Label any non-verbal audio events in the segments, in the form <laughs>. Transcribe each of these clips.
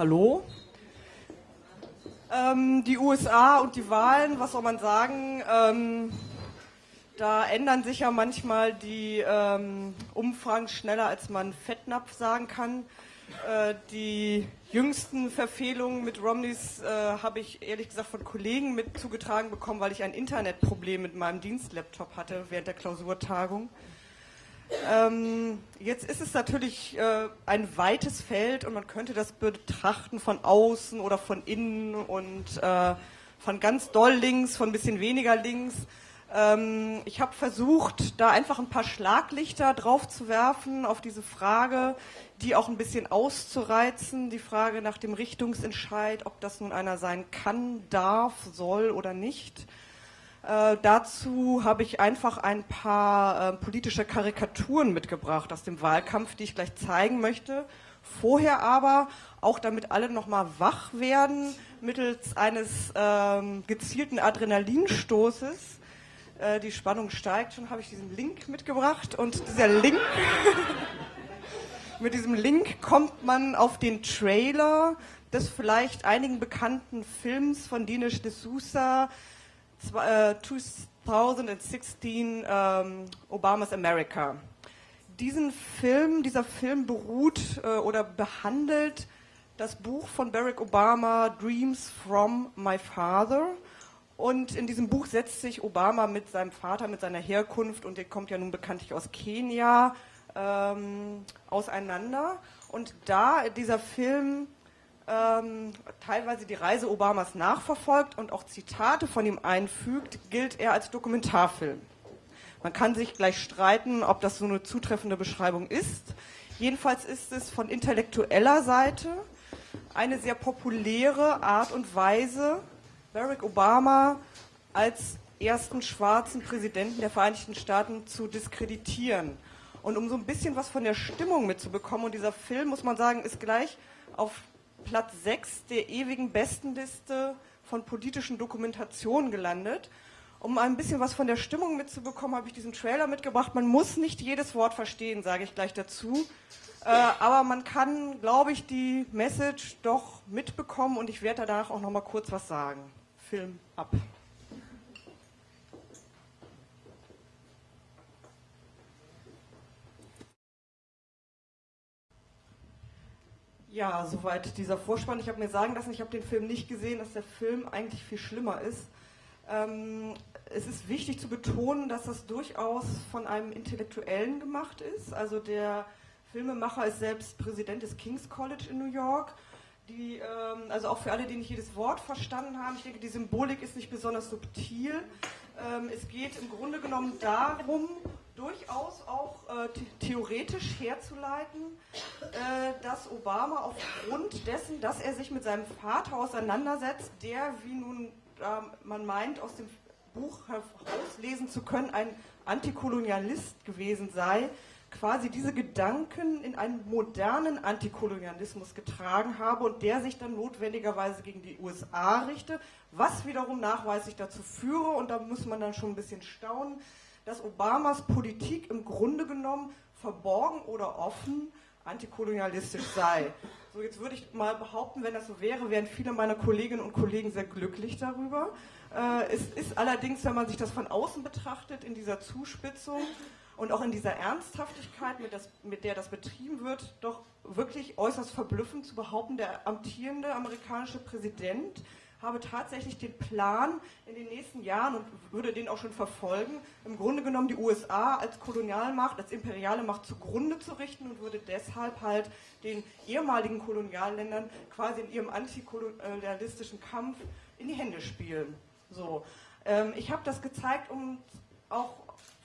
Hallo. Ähm, die USA und die Wahlen, was soll man sagen? Ähm, da ändern sich ja manchmal die ähm, Umfragen schneller, als man Fettnapf sagen kann. Äh, die jüngsten Verfehlungen mit Romneys äh, habe ich ehrlich gesagt von Kollegen mit zugetragen bekommen, weil ich ein Internetproblem mit meinem Dienstlaptop hatte während der Klausurtagung. Ähm, jetzt ist es natürlich äh, ein weites Feld und man könnte das betrachten von außen oder von innen und äh, von ganz doll links, von ein bisschen weniger links. Ähm, ich habe versucht, da einfach ein paar Schlaglichter drauf zu werfen auf diese Frage, die auch ein bisschen auszureizen, die Frage nach dem Richtungsentscheid, ob das nun einer sein kann, darf, soll oder nicht. Äh, dazu habe ich einfach ein paar äh, politische Karikaturen mitgebracht aus dem Wahlkampf, die ich gleich zeigen möchte. Vorher aber, auch damit alle nochmal wach werden, mittels eines ähm, gezielten Adrenalinstoßes, äh, die Spannung steigt schon, habe ich diesen Link mitgebracht und dieser Link, <laughs> mit diesem Link kommt man auf den Trailer des vielleicht einigen bekannten Films von Dinesh D'Souza, 2016 ähm, Obamas America. Diesen Film, dieser Film beruht äh, oder behandelt das Buch von Barack Obama, Dreams from My Father. Und in diesem Buch setzt sich Obama mit seinem Vater, mit seiner Herkunft, und der kommt ja nun bekanntlich aus Kenia, ähm, auseinander. Und da dieser Film ähm, teilweise die Reise Obamas nachverfolgt und auch Zitate von ihm einfügt, gilt er als Dokumentarfilm. Man kann sich gleich streiten, ob das so eine zutreffende Beschreibung ist. Jedenfalls ist es von intellektueller Seite eine sehr populäre Art und Weise, Barack Obama als ersten schwarzen Präsidenten der Vereinigten Staaten zu diskreditieren. Und um so ein bisschen was von der Stimmung mitzubekommen, und dieser Film, muss man sagen, ist gleich auf Platz 6 der ewigen Bestenliste von politischen Dokumentationen gelandet. Um ein bisschen was von der Stimmung mitzubekommen, habe ich diesen Trailer mitgebracht. Man muss nicht jedes Wort verstehen, sage ich gleich dazu. Äh, aber man kann, glaube ich, die Message doch mitbekommen und ich werde danach auch noch mal kurz was sagen. Film ab. Ja, soweit dieser Vorspann. Ich habe mir sagen lassen, ich habe den Film nicht gesehen, dass der Film eigentlich viel schlimmer ist. Ähm, es ist wichtig zu betonen, dass das durchaus von einem Intellektuellen gemacht ist. Also der Filmemacher ist selbst Präsident des King's College in New York. Die, ähm, also auch für alle, die nicht jedes Wort verstanden haben, ich denke, die Symbolik ist nicht besonders subtil. Ähm, es geht im Grunde genommen darum, durchaus auch äh, theoretisch herzuleiten, äh, dass Obama aufgrund dessen, dass er sich mit seinem Vater auseinandersetzt, der, wie nun äh, man meint, aus dem Buch herauslesen zu können, ein Antikolonialist gewesen sei, quasi diese Gedanken in einen modernen Antikolonialismus getragen habe und der sich dann notwendigerweise gegen die USA richte, was wiederum nachweislich dazu führe, und da muss man dann schon ein bisschen staunen, dass Obamas Politik im Grunde genommen verborgen oder offen antikolonialistisch sei. So, jetzt würde ich mal behaupten, wenn das so wäre, wären viele meiner Kolleginnen und Kollegen sehr glücklich darüber. Äh, es ist allerdings, wenn man sich das von außen betrachtet, in dieser Zuspitzung und auch in dieser Ernsthaftigkeit, mit, das, mit der das betrieben wird, doch wirklich äußerst verblüffend zu behaupten, der amtierende amerikanische Präsident habe tatsächlich den Plan in den nächsten Jahren und würde den auch schon verfolgen, im Grunde genommen die USA als Kolonialmacht, als imperiale Macht zugrunde zu richten und würde deshalb halt den ehemaligen Kolonialländern quasi in ihrem antikolonialistischen Kampf in die Hände spielen. So. Ähm, ich habe das gezeigt, um auch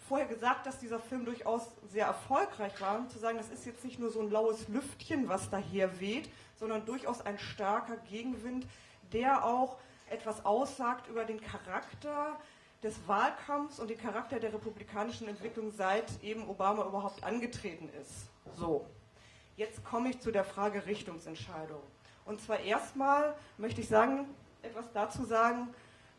vorher gesagt, dass dieser Film durchaus sehr erfolgreich war, um zu sagen, das ist jetzt nicht nur so ein laues Lüftchen, was daher weht, sondern durchaus ein starker Gegenwind, der auch etwas aussagt über den Charakter des Wahlkampfs und den Charakter der republikanischen Entwicklung, seit eben Obama überhaupt angetreten ist. So, jetzt komme ich zu der Frage Richtungsentscheidung. Und zwar erstmal möchte ich sagen, etwas dazu sagen,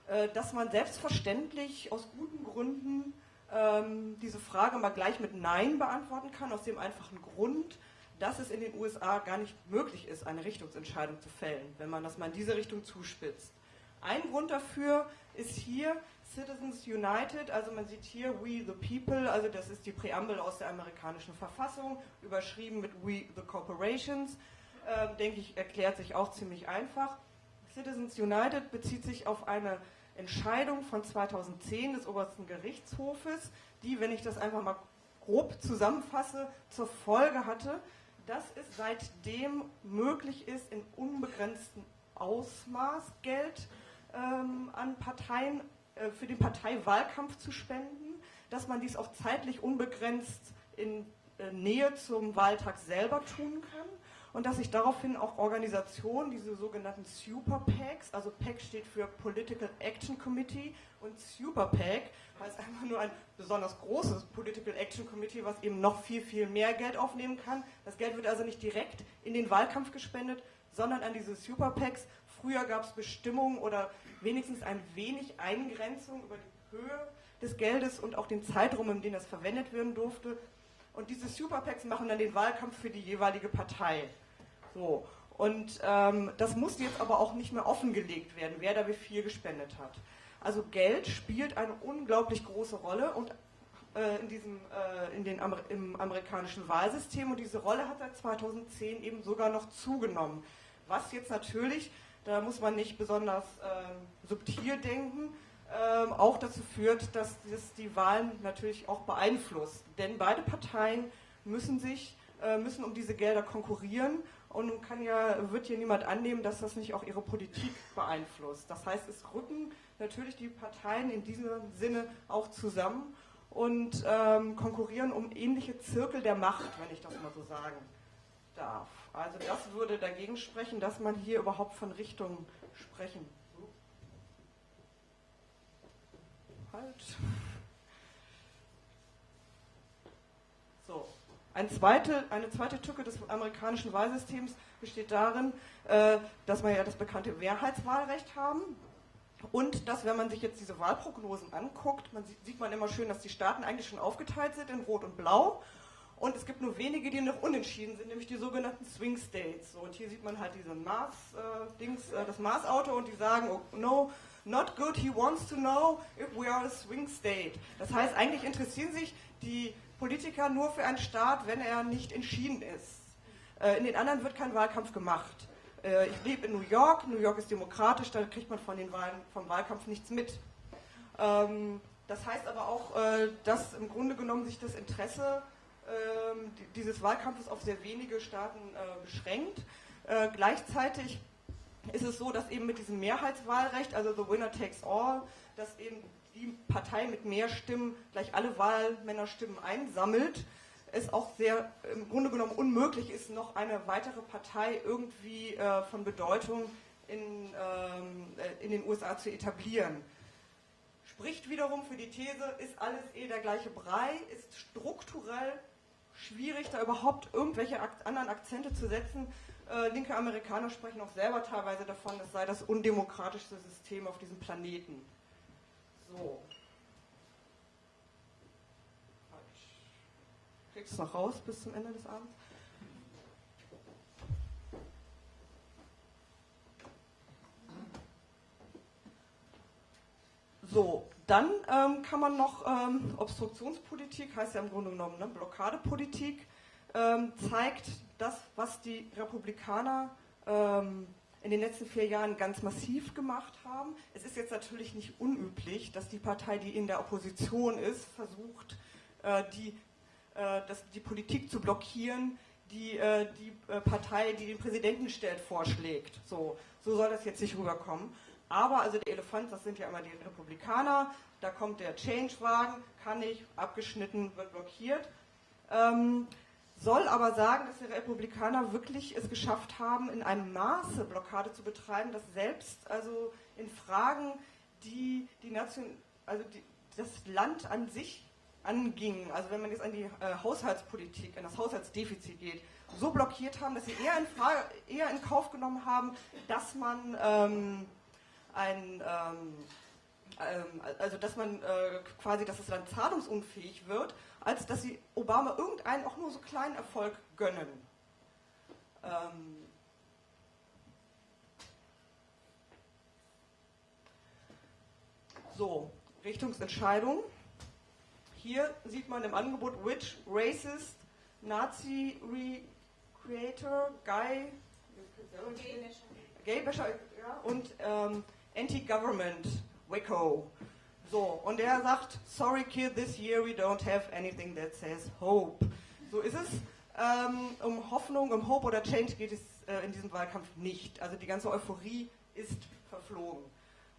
äh, dass man selbstverständlich aus guten Gründen ähm, diese Frage mal gleich mit Nein beantworten kann, aus dem einfachen Grund, dass es in den USA gar nicht möglich ist, eine Richtungsentscheidung zu fällen, wenn man das mal in diese Richtung zuspitzt. Ein Grund dafür ist hier Citizens United, also man sieht hier We the People, also das ist die Präambel aus der amerikanischen Verfassung, überschrieben mit We the Corporations, äh, denke ich, erklärt sich auch ziemlich einfach. Citizens United bezieht sich auf eine Entscheidung von 2010 des obersten Gerichtshofes, die, wenn ich das einfach mal grob zusammenfasse, zur Folge hatte, dass es seitdem möglich ist, in unbegrenztem Ausmaß Geld ähm, an Parteien äh, für den Parteiwahlkampf zu spenden, dass man dies auch zeitlich unbegrenzt in äh, Nähe zum Wahltag selber tun kann und dass sich daraufhin auch Organisationen, diese sogenannten Super PACs, also PAC steht für Political Action Committee und Super PAC heißt einfach nur ein besonders großes Political Action Committee, was eben noch viel, viel mehr Geld aufnehmen kann. Das Geld wird also nicht direkt in den Wahlkampf gespendet, sondern an diese Super PACs. Früher gab es Bestimmungen oder wenigstens ein wenig Eingrenzung über die Höhe des Geldes und auch den Zeitraum, in dem das verwendet werden durfte. Und diese Super PACs machen dann den Wahlkampf für die jeweilige Partei. So. Und ähm, das muss jetzt aber auch nicht mehr offengelegt werden, wer da wie viel gespendet hat. Also Geld spielt eine unglaublich große Rolle und äh, in diesem, äh, in den Amer im amerikanischen Wahlsystem und diese Rolle hat seit 2010 eben sogar noch zugenommen. Was jetzt natürlich, da muss man nicht besonders äh, subtil denken, ähm, auch dazu führt, dass das die Wahlen natürlich auch beeinflusst. Denn beide Parteien müssen sich äh, müssen um diese Gelder konkurrieren und nun kann ja, wird hier niemand annehmen, dass das nicht auch ihre Politik beeinflusst. Das heißt, es rücken natürlich die Parteien in diesem Sinne auch zusammen und ähm, konkurrieren um ähnliche Zirkel der Macht, wenn ich das mal so sagen darf. Also das würde dagegen sprechen, dass man hier überhaupt von Richtungen sprechen. Halt. So. Ein zweite, eine zweite Tücke des amerikanischen Wahlsystems besteht darin, äh, dass wir ja das bekannte Mehrheitswahlrecht haben. Und dass, wenn man sich jetzt diese Wahlprognosen anguckt, man sieht, sieht man immer schön, dass die Staaten eigentlich schon aufgeteilt sind in Rot und Blau. Und es gibt nur wenige, die noch unentschieden sind, nämlich die sogenannten Swing States. So, und hier sieht man halt diesen Mars, äh, äh, das Mars-Auto und die sagen, oh, no, not good, he wants to know if we are a swing state. Das heißt, eigentlich interessieren sich die Politiker nur für einen Staat, wenn er nicht entschieden ist. Äh, in den anderen wird kein Wahlkampf gemacht. Äh, ich lebe in New York, New York ist demokratisch, da kriegt man von den Wahlen, vom Wahlkampf nichts mit. Ähm, das heißt aber auch, äh, dass im Grunde genommen sich das Interesse ähm, dieses Wahlkampfes auf sehr wenige Staaten beschränkt. Gleichzeitig ist es so, dass eben mit diesem Mehrheitswahlrecht, also the winner takes all, dass eben die Partei mit mehr Stimmen gleich alle Wahlmännerstimmen einsammelt, es auch sehr im Grunde genommen unmöglich ist, noch eine weitere Partei irgendwie äh, von Bedeutung in, ähm, äh, in den USA zu etablieren. Spricht wiederum für die These, ist alles eh der gleiche Brei, ist strukturell schwierig, da überhaupt irgendwelche anderen Akzente zu setzen. Äh, linke Amerikaner sprechen auch selber teilweise davon, es sei das undemokratischste System auf diesem Planeten. So. Du es noch raus bis zum Ende des Abends? So, dann ähm, kann man noch ähm, Obstruktionspolitik, heißt ja im Grunde genommen ne, Blockadepolitik, ähm, zeigt das, was die Republikaner ähm, in den letzten vier Jahren ganz massiv gemacht haben. Es ist jetzt natürlich nicht unüblich, dass die Partei, die in der Opposition ist, versucht, äh, die, äh, das, die Politik zu blockieren, die äh, die Partei, die den Präsidenten stellt, vorschlägt. So, so soll das jetzt nicht rüberkommen. Aber also der Elefant, das sind ja immer die Republikaner, da kommt der Change-Wagen, kann nicht, abgeschnitten, wird blockiert. Ähm, soll aber sagen, dass die Republikaner wirklich es geschafft haben, in einem Maße Blockade zu betreiben, dass selbst also in Fragen, die die Nation, also die, das Land an sich angingen, also wenn man jetzt an die äh, Haushaltspolitik, an das Haushaltsdefizit geht, so blockiert haben, dass sie eher in, Frage, eher in Kauf genommen haben, dass man ähm, ein ähm, ähm, also dass man äh, quasi, dass das Land zahlungsunfähig wird, als dass sie Obama irgendeinen auch nur so kleinen Erfolg gönnen. Ähm, so, Richtungsentscheidung. Hier sieht man im Angebot Which Racist Nazi Recreator Guy Gaybasher ja, und ähm, Anti-Government Wicco. So, und er sagt, sorry kid, this year we don't have anything that says hope. So ist es. Ähm, um Hoffnung, um Hope oder Change geht es äh, in diesem Wahlkampf nicht. Also die ganze Euphorie ist verflogen.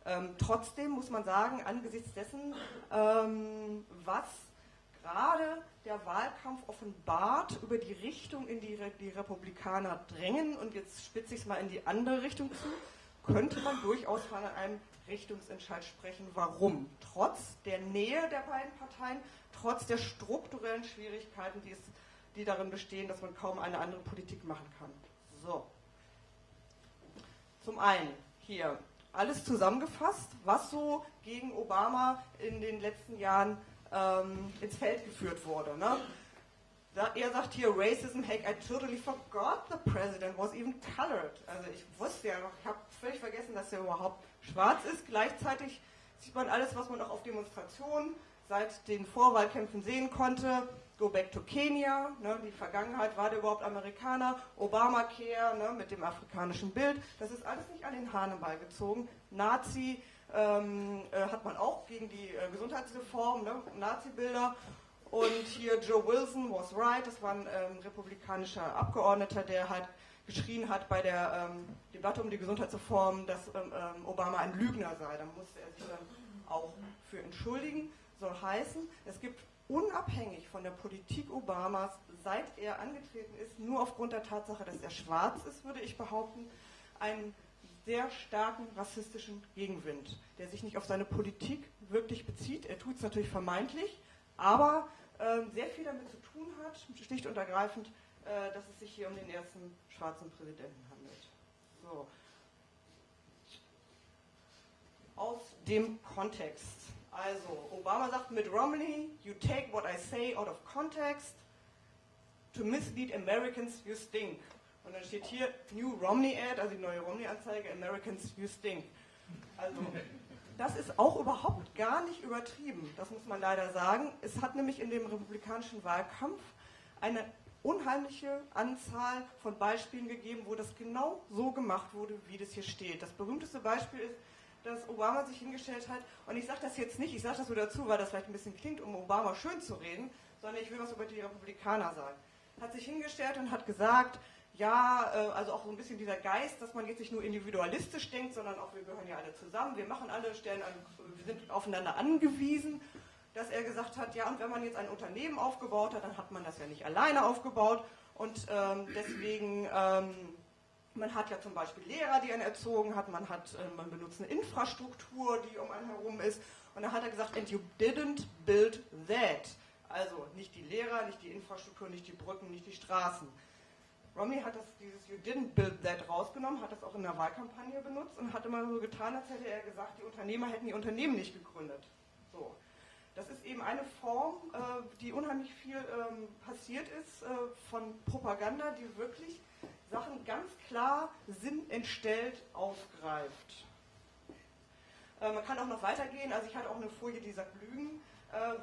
Ähm, trotzdem muss man sagen, angesichts dessen, ähm, was gerade der Wahlkampf offenbart über die Richtung, in die die Republikaner drängen, und jetzt spitze ich es mal in die andere Richtung zu, könnte man durchaus von einem Richtungsentscheid sprechen. Warum? Trotz der Nähe der beiden Parteien, trotz der strukturellen Schwierigkeiten, die, es, die darin bestehen, dass man kaum eine andere Politik machen kann. So. Zum einen hier alles zusammengefasst, was so gegen Obama in den letzten Jahren ähm, ins Feld geführt wurde. Ne? Er sagt hier, Racism, heck, I totally forgot the president was even colored. Also ich wusste ja noch, ich habe völlig vergessen, dass er überhaupt schwarz ist. Gleichzeitig sieht man alles, was man auch auf Demonstrationen seit den Vorwahlkämpfen sehen konnte. Go back to Kenya, ne, die Vergangenheit, war der überhaupt Amerikaner? Obamacare ne, mit dem afrikanischen Bild, das ist alles nicht an den Haaren beigezogen. Nazi ähm, äh, hat man auch gegen die äh, Gesundheitsreform, ne, Nazi-Bilder. Und hier Joe Wilson was right, das war ein ähm, republikanischer Abgeordneter, der halt geschrien hat bei der ähm, Debatte um die Gesundheitsreform, dass ähm, ähm, Obama ein Lügner sei. Da musste er sich dann auch für entschuldigen. Soll heißen, es gibt unabhängig von der Politik Obamas, seit er angetreten ist, nur aufgrund der Tatsache, dass er schwarz ist, würde ich behaupten, einen sehr starken rassistischen Gegenwind, der sich nicht auf seine Politik wirklich bezieht. Er tut es natürlich vermeintlich, aber äh, sehr viel damit zu tun hat, schlicht und ergreifend, äh, dass es sich hier um den ersten schwarzen Präsidenten handelt. So. Aus dem Kontext. Also, Obama sagt mit Romney, you take what I say out of context. To mislead Americans, you stink. Und dann steht hier New Romney Ad, also die neue Romney-Anzeige, Americans, you stink. Also, das ist auch überhaupt gar nicht übertrieben, das muss man leider sagen. Es hat nämlich in dem republikanischen Wahlkampf eine unheimliche Anzahl von Beispielen gegeben, wo das genau so gemacht wurde, wie das hier steht. Das berühmteste Beispiel ist, dass Obama sich hingestellt hat, und ich sage das jetzt nicht, ich sage das nur dazu, weil das vielleicht ein bisschen klingt, um Obama schön zu reden, sondern ich will was über die Republikaner sagen. Hat sich hingestellt und hat gesagt, ja, äh, also auch so ein bisschen dieser Geist, dass man jetzt nicht nur individualistisch denkt, sondern auch wir gehören ja alle zusammen, wir machen alle, stellen, wir sind aufeinander angewiesen dass er gesagt hat, ja, und wenn man jetzt ein Unternehmen aufgebaut hat, dann hat man das ja nicht alleine aufgebaut und ähm, deswegen, ähm, man hat ja zum Beispiel Lehrer, die einen erzogen hat, man hat, äh, man benutzt eine Infrastruktur, die um einen herum ist und dann hat er gesagt, and you didn't build that. Also nicht die Lehrer, nicht die Infrastruktur, nicht die Brücken, nicht die Straßen. Romney hat das, dieses You didn't build that rausgenommen, hat das auch in der Wahlkampagne benutzt und hat immer so getan, als hätte er gesagt, die Unternehmer hätten die Unternehmen nicht gegründet. So. Das ist eben eine Form, äh, die unheimlich viel ähm, passiert ist äh, von Propaganda, die wirklich Sachen ganz klar sinnentstellt aufgreift. Äh, man kann auch noch weitergehen, also ich hatte auch eine Folie, die sagt Lügen,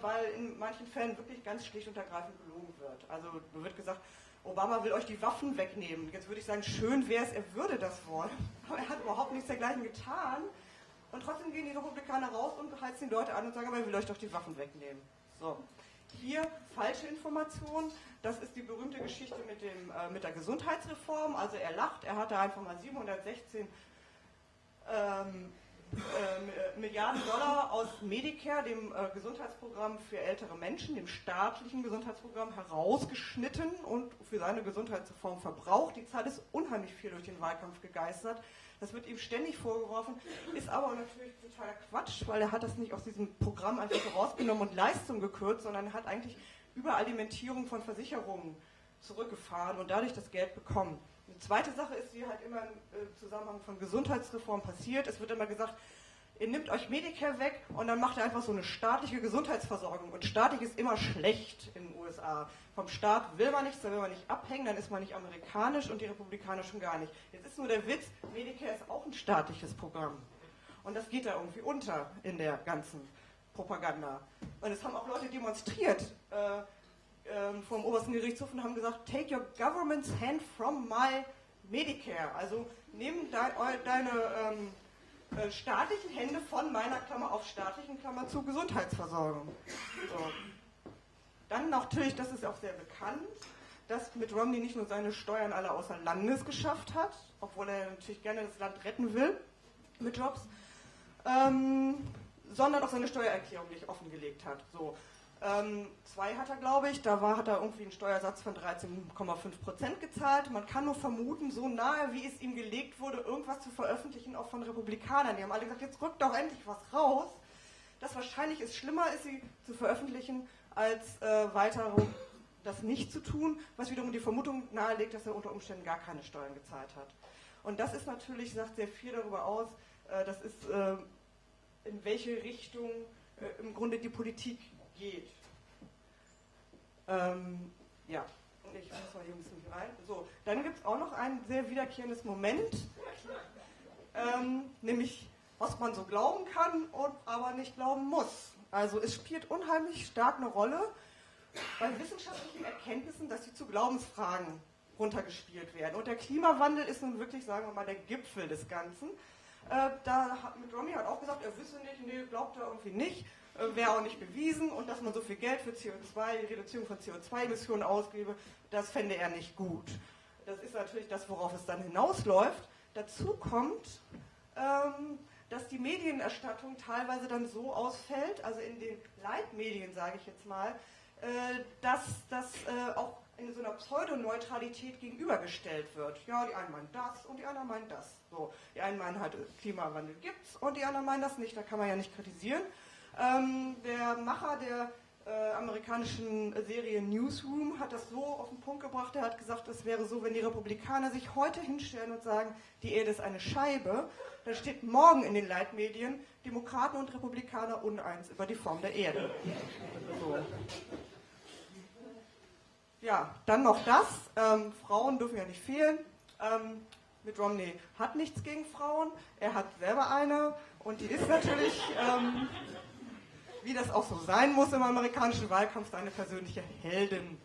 weil in manchen Fällen wirklich ganz schlicht und ergreifend gelogen wird. Also wird gesagt, Obama will euch die Waffen wegnehmen. Jetzt würde ich sagen, schön wäre es, er würde das wollen, aber er hat überhaupt nichts dergleichen getan. Und trotzdem gehen die Republikaner raus und heizen die Leute an und sagen, aber ich will euch doch die Waffen wegnehmen. So. Hier falsche Information. Das ist die berühmte Geschichte mit, dem, äh, mit der Gesundheitsreform. Also er lacht, er hatte einfach mal 716 ähm, äh, Milliarden Dollar aus Medicare, dem äh, Gesundheitsprogramm für ältere Menschen, dem staatlichen Gesundheitsprogramm, herausgeschnitten und für seine Gesundheitsreform verbraucht. Die Zahl ist unheimlich viel durch den Wahlkampf gegeistert. Das wird ihm ständig vorgeworfen, ist aber natürlich totaler Quatsch, weil er hat das nicht aus diesem Programm einfach so rausgenommen und Leistung gekürzt, sondern hat eigentlich Überalimentierung von Versicherungen zurückgefahren und dadurch das Geld bekommen. Eine zweite Sache ist, die halt immer im äh, Zusammenhang von Gesundheitsreform passiert. Es wird immer gesagt, ihr nehmt euch Medicare weg und dann macht ihr einfach so eine staatliche Gesundheitsversorgung. Und staatlich ist immer schlecht in den USA. Vom Staat will man nichts, da will man nicht abhängen, dann ist man nicht amerikanisch und die Republikaner schon gar nicht. Jetzt ist nur der Witz, Medicare ist auch ein staatliches Programm. Und das geht da irgendwie unter in der ganzen Propaganda. Und es haben auch Leute demonstriert äh, äh, vom obersten Gerichtshof und haben gesagt, take your government's hand from my Medicare. Also nimm de deine ähm, äh, staatlichen Hände von meiner Klammer auf staatlichen Klammer zur Gesundheitsversorgung. So. Dann natürlich, das ist auch sehr bekannt, dass Mitt Romney nicht nur seine Steuern alle außer Landes geschafft hat, obwohl er natürlich gerne das Land retten will mit Jobs, ähm, sondern auch seine Steuererklärung nicht offengelegt hat. So. Ähm, zwei hat er, glaube ich, da war, hat er irgendwie einen Steuersatz von 13,5 Prozent gezahlt. Man kann nur vermuten, so nahe, wie es ihm gelegt wurde, irgendwas zu veröffentlichen, auch von Republikanern. Die haben alle gesagt, jetzt rückt doch endlich was raus. Das wahrscheinlich ist schlimmer ist, sie zu veröffentlichen, als äh, weiter das nicht zu tun, was wiederum die Vermutung nahelegt, dass er unter Umständen gar keine Steuern gezahlt hat. Und das ist natürlich, sagt sehr viel darüber aus, äh, das ist, äh, in welche Richtung äh, im Grunde die Politik geht. Ähm, ja, ich muss mal hier ein bisschen rein. So, dann gibt es auch noch ein sehr wiederkehrendes Moment, ähm, nämlich was man so glauben kann und aber nicht glauben muss. Also es spielt unheimlich stark eine Rolle bei wissenschaftlichen Erkenntnissen, dass sie zu Glaubensfragen runtergespielt werden. Und der Klimawandel ist nun wirklich, sagen wir mal, der Gipfel des Ganzen. Äh, da hat mit Romney hat auch gesagt, er wisse nicht, nee, glaubt er irgendwie nicht. Äh, wäre auch nicht bewiesen und dass man so viel Geld für CO2, die Reduzierung von CO2-Emissionen ausgebe, das fände er nicht gut. Das ist natürlich das, worauf es dann hinausläuft. Dazu kommt, ähm, dass die Medienerstattung teilweise dann so ausfällt, also in den Leitmedien, sage ich jetzt mal, äh, dass das äh, auch in so einer Pseudoneutralität gegenübergestellt wird. Ja, die einen meinen das und die anderen meinen das. So, die einen meinen halt, Klimawandel gibt's und die anderen meinen das nicht, da kann man ja nicht kritisieren. Ähm, der Macher der äh, amerikanischen Serie Newsroom hat das so auf den Punkt gebracht. Er hat gesagt, es wäre so, wenn die Republikaner sich heute hinstellen und sagen, die Erde ist eine Scheibe, dann steht morgen in den Leitmedien, Demokraten und Republikaner uneins über die Form der Erde. So. Ja, dann noch das. Ähm, Frauen dürfen ja nicht fehlen. Ähm, mit Romney hat nichts gegen Frauen. Er hat selber eine und die ist natürlich ähm, wie das auch so sein muss im amerikanischen Wahlkampf, seine persönliche Heldin.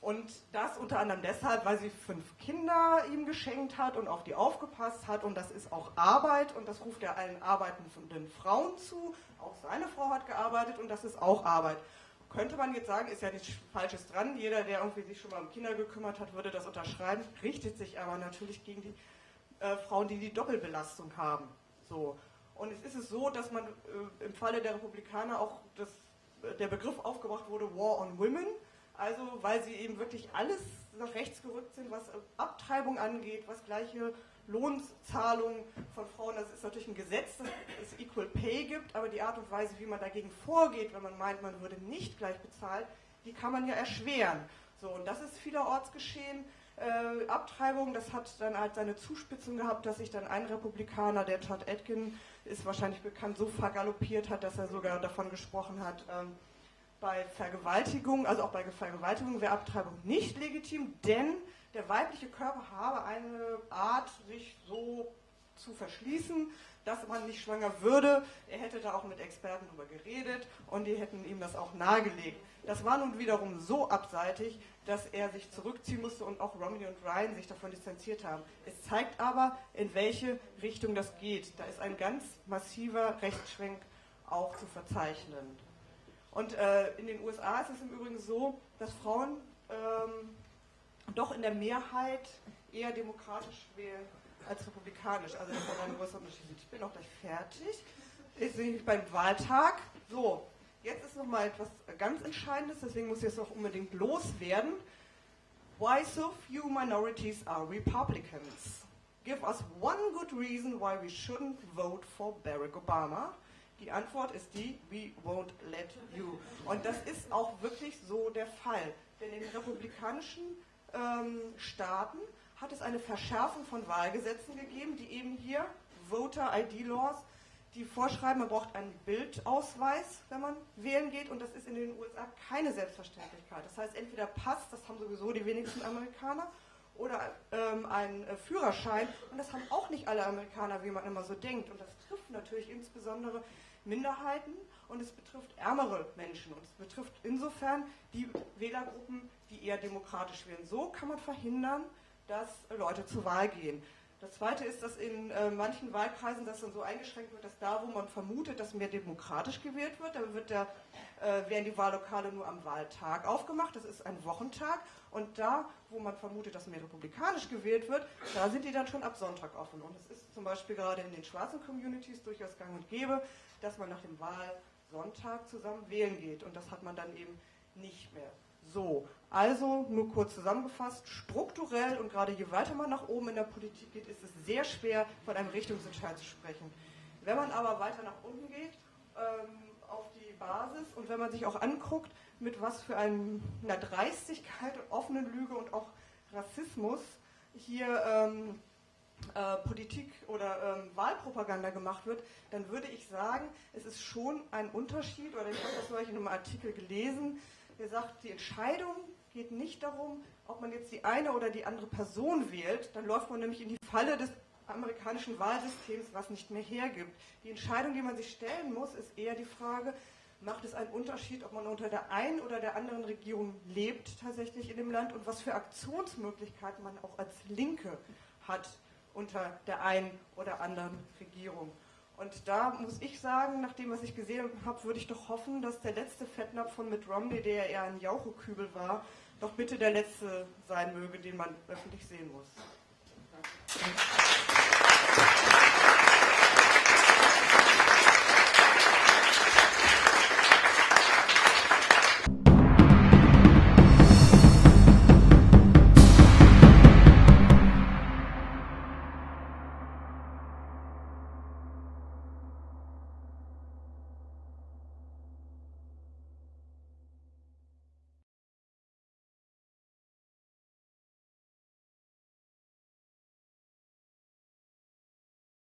Und das unter anderem deshalb, weil sie fünf Kinder ihm geschenkt hat und auf die aufgepasst hat. Und das ist auch Arbeit und das ruft er allen arbeitenden Frauen zu. Auch seine Frau hat gearbeitet und das ist auch Arbeit. Könnte man jetzt sagen, ist ja nichts Falsches dran. Jeder, der irgendwie sich schon mal um Kinder gekümmert hat, würde das unterschreiben. Richtet sich aber natürlich gegen die äh, Frauen, die die Doppelbelastung haben. So. Und es ist es so, dass man äh, im Falle der Republikaner auch das, äh, der Begriff aufgebracht wurde, War on Women. Also weil sie eben wirklich alles nach rechts gerückt sind, was Abtreibung angeht, was gleiche Lohnzahlungen von Frauen, das ist natürlich ein Gesetz, dass es Equal Pay gibt, aber die Art und Weise, wie man dagegen vorgeht, wenn man meint, man würde nicht gleich bezahlt, die kann man ja erschweren. So, und das ist vielerorts geschehen äh, Abtreibung, das hat dann halt seine Zuspitzung gehabt, dass sich dann ein Republikaner, der Todd Atkin, ist wahrscheinlich bekannt, so vergaloppiert hat, dass er sogar davon gesprochen hat, ähm, bei Vergewaltigung, also auch bei Vergewaltigung wäre Abtreibung nicht legitim, denn der weibliche Körper habe eine Art, sich so zu verschließen, dass man nicht schwanger würde. Er hätte da auch mit Experten darüber geredet und die hätten ihm das auch nahegelegt. Das war nun wiederum so abseitig, dass er sich zurückziehen musste und auch Romney und Ryan sich davon distanziert haben. Es zeigt aber, in welche Richtung das geht. Da ist ein ganz massiver Rechtsschwenk auch zu verzeichnen. Und äh, in den USA ist es im Übrigen so, dass Frauen ähm, doch in der Mehrheit eher demokratisch wählen als republikanisch. Also das ist ein großer Unterschied. Ich bin auch gleich fertig. Ich sehe beim Wahltag. So, Jetzt ist noch mal etwas ganz Entscheidendes, deswegen muss ich es auch unbedingt loswerden. Why so few minorities are Republicans? Give us one good reason why we shouldn't vote for Barack Obama. Die Antwort ist die, we won't let you. Und das ist auch wirklich so der Fall. Denn in republikanischen ähm, Staaten hat es eine Verschärfung von Wahlgesetzen gegeben, die eben hier Voter ID Laws die vorschreiben, man braucht einen Bildausweis, wenn man wählen geht, und das ist in den USA keine Selbstverständlichkeit. Das heißt, entweder Pass, das haben sowieso die wenigsten Amerikaner, oder ähm, einen äh, Führerschein, und das haben auch nicht alle Amerikaner, wie man immer so denkt. Und das trifft natürlich insbesondere Minderheiten und es betrifft ärmere Menschen und es betrifft insofern die Wählergruppen, die eher demokratisch wählen. So kann man verhindern, dass Leute zur Wahl gehen. Das Zweite ist, dass in äh, manchen Wahlkreisen das dann so eingeschränkt wird, dass da, wo man vermutet, dass mehr demokratisch gewählt wird, da wird der, äh, werden die Wahllokale nur am Wahltag aufgemacht. Das ist ein Wochentag. Und da, wo man vermutet, dass mehr republikanisch gewählt wird, da sind die dann schon ab Sonntag offen. Und es ist zum Beispiel gerade in den schwarzen Communities durchaus gang und gäbe, dass man nach dem Wahlsonntag zusammen wählen geht. Und das hat man dann eben nicht mehr. So, also nur kurz zusammengefasst, strukturell und gerade je weiter man nach oben in der Politik geht, ist es sehr schwer, von einem Richtungsentscheid zu sprechen. Wenn man aber weiter nach unten geht, ähm, auf die Basis und wenn man sich auch anguckt, mit was für einer Dreistigkeit, offenen Lüge und auch Rassismus hier ähm, äh, Politik oder ähm, Wahlpropaganda gemacht wird, dann würde ich sagen, es ist schon ein Unterschied, oder ich habe das neulich in einem Artikel gelesen, der sagt, die Entscheidung geht nicht darum, ob man jetzt die eine oder die andere Person wählt, dann läuft man nämlich in die Falle des amerikanischen Wahlsystems, was nicht mehr hergibt. Die Entscheidung, die man sich stellen muss, ist eher die Frage, macht es einen Unterschied, ob man unter der einen oder der anderen Regierung lebt tatsächlich in dem Land und was für Aktionsmöglichkeiten man auch als Linke hat unter der einen oder anderen Regierung. Und da muss ich sagen, nach dem, was ich gesehen habe, würde ich doch hoffen, dass der letzte Fettnapf von Mitt Romney, der ja eher ein Jauchekübel war, doch bitte der letzte sein möge, den man öffentlich sehen muss.